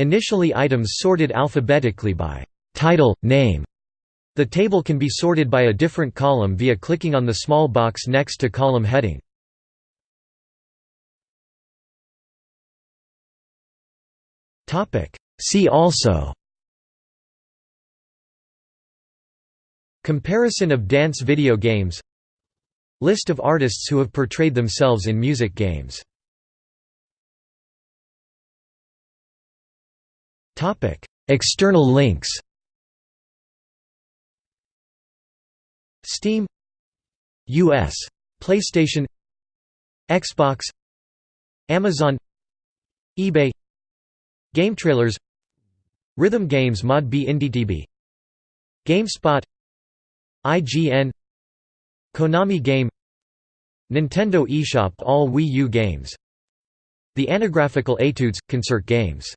Initially items sorted alphabetically by title, name. The table can be sorted by a different column via clicking on the small box next to column heading. See also Comparison of dance video games List of artists who have portrayed themselves in music games External links Steam US PlayStation Xbox Amazon eBay Game trailers Rhythm Games ModDB IndieDB GameSpot IGN Konami Game Nintendo eShop All Wii U games The Anagraphical Etudes – Concert games